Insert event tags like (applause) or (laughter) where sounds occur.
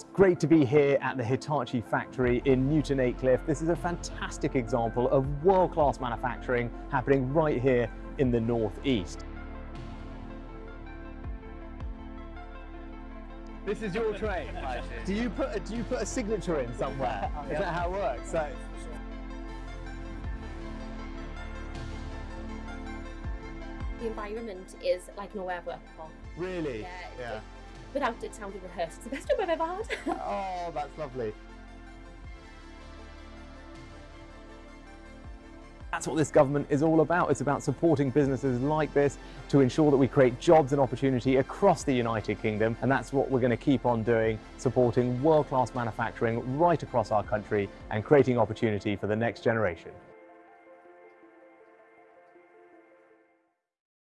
It's great to be here at the Hitachi factory in Newton Aycliffe. This is a fantastic example of world-class manufacturing happening right here in the northeast. This is your train. Do you put a, do you put a signature in somewhere? (laughs) Oh, is that how it works? So, The environment is like nowhere I've worked before. really? Yeah, yeah. It- without it sounding rehearsed, it's the best job I've ever had. (laughs) Oh, that's lovely. That's what this government is all about. It's about supporting businesses like this to ensure that we create jobs and opportunity across the United Kingdom. And that's what we're going to keep on doing, supporting world-class manufacturing right across our country and creating opportunity for the next generation.